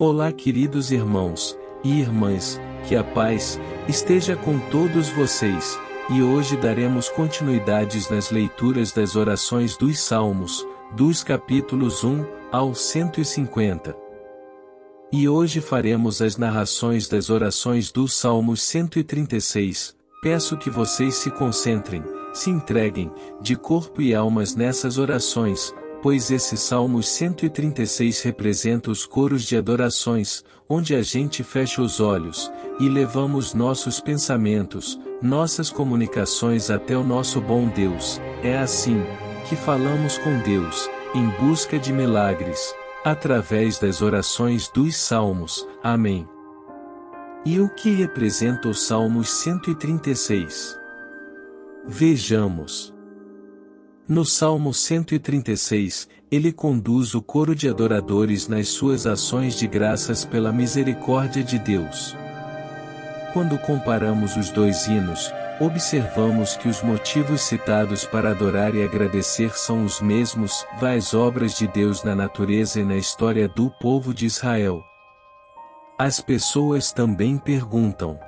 Olá queridos irmãos e irmãs, que a paz esteja com todos vocês, e hoje daremos continuidades nas leituras das orações dos Salmos, dos capítulos 1 ao 150. E hoje faremos as narrações das orações dos Salmos 136, peço que vocês se concentrem, se entreguem, de corpo e almas nessas orações, pois esse Salmos 136 representa os coros de adorações, onde a gente fecha os olhos, e levamos nossos pensamentos, nossas comunicações até o nosso bom Deus, é assim, que falamos com Deus, em busca de milagres, através das orações dos Salmos, Amém. E o que representa o Salmos 136? Vejamos. No Salmo 136, ele conduz o coro de adoradores nas suas ações de graças pela misericórdia de Deus. Quando comparamos os dois hinos, observamos que os motivos citados para adorar e agradecer são os mesmos, as obras de Deus na natureza e na história do povo de Israel. As pessoas também perguntam: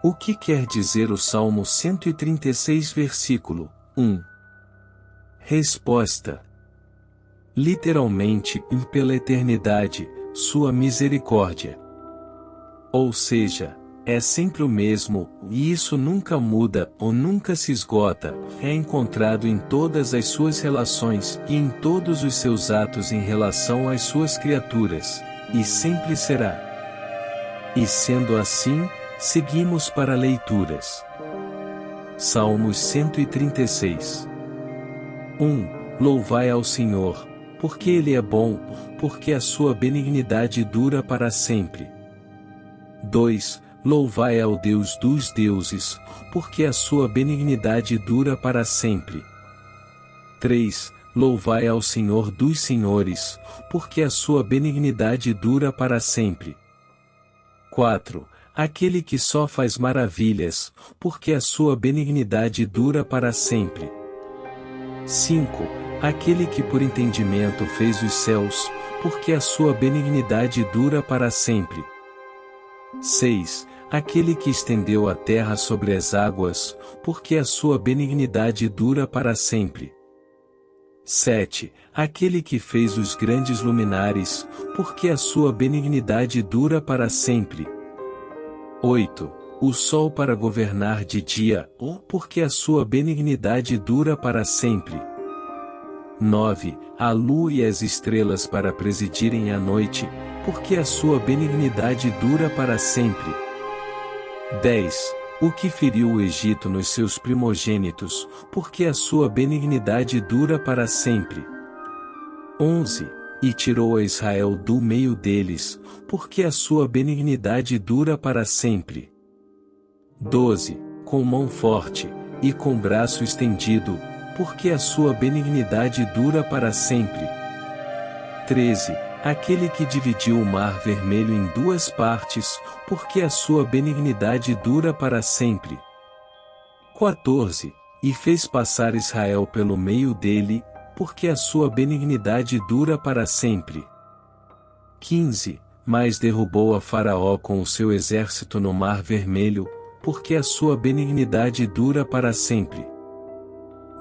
O que quer dizer o Salmo 136 versículo 1? Resposta: Literalmente, pela eternidade, sua misericórdia. Ou seja, é sempre o mesmo, e isso nunca muda ou nunca se esgota, é encontrado em todas as suas relações e em todos os seus atos em relação às suas criaturas, e sempre será. E sendo assim, seguimos para leituras. Salmos 136 1. Louvai ao Senhor, porque Ele é bom, porque a sua benignidade dura para sempre. 2. Louvai ao Deus dos deuses, porque a sua benignidade dura para sempre. 3. Louvai ao Senhor dos senhores, porque a sua benignidade dura para sempre. 4. Aquele que só faz maravilhas, porque a sua benignidade dura para sempre. 5. Aquele que por entendimento fez os céus, porque a sua benignidade dura para sempre. 6. Aquele que estendeu a terra sobre as águas, porque a sua benignidade dura para sempre. 7. Aquele que fez os grandes luminares, porque a sua benignidade dura para sempre. 8 o sol para governar de dia, ou porque a sua benignidade dura para sempre. 9. A lua e as estrelas para presidirem a noite, porque a sua benignidade dura para sempre. 10. O que feriu o Egito nos seus primogênitos, porque a sua benignidade dura para sempre. 11. E tirou a Israel do meio deles, porque a sua benignidade dura para sempre. 12. Com mão forte, e com braço estendido, porque a sua benignidade dura para sempre. 13. Aquele que dividiu o mar vermelho em duas partes, porque a sua benignidade dura para sempre. 14. E fez passar Israel pelo meio dele, porque a sua benignidade dura para sempre. 15. Mas derrubou a Faraó com o seu exército no mar vermelho, porque a sua benignidade dura para sempre.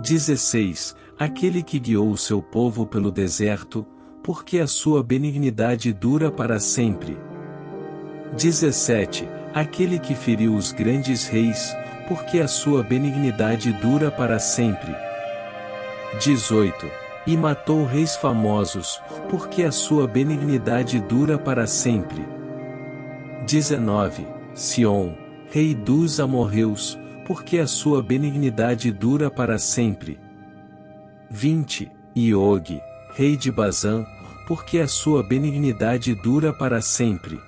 16. Aquele que guiou o seu povo pelo deserto, porque a sua benignidade dura para sempre. 17. Aquele que feriu os grandes reis, porque a sua benignidade dura para sempre. 18. E matou reis famosos, porque a sua benignidade dura para sempre. 19. Sion, Rei dos amorreus, porque a sua benignidade dura para sempre. 20. Iog, Rei de Bazã, porque a sua benignidade dura para sempre.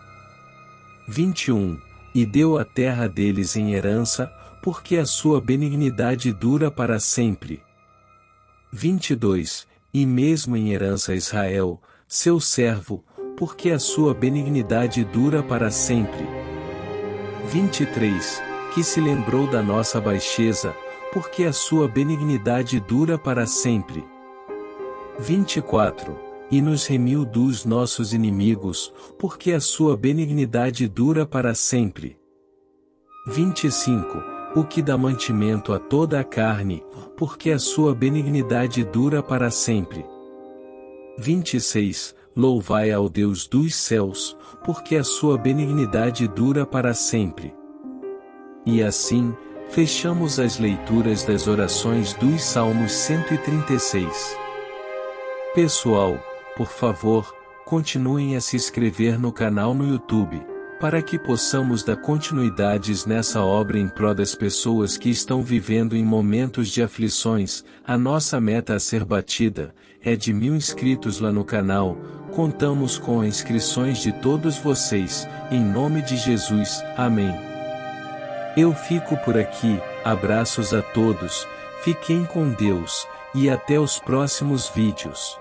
21. E deu a terra deles em herança, porque a sua benignidade dura para sempre. 22. E mesmo em herança Israel, seu servo, porque a sua benignidade dura para sempre. 23, que se lembrou da nossa baixeza, porque a sua benignidade dura para sempre. 24, e nos remiu dos nossos inimigos, porque a sua benignidade dura para sempre. 25. O que dá mantimento a toda a carne, porque a sua benignidade dura para sempre. 26. Louvai ao Deus dos céus, porque a sua benignidade dura para sempre. E assim, fechamos as leituras das orações dos Salmos 136. Pessoal, por favor, continuem a se inscrever no canal no YouTube, para que possamos dar continuidades nessa obra em prol das pessoas que estão vivendo em momentos de aflições, a nossa meta a ser batida, é de mil inscritos lá no canal, contamos com as inscrições de todos vocês, em nome de Jesus, amém. Eu fico por aqui, abraços a todos, fiquem com Deus, e até os próximos vídeos.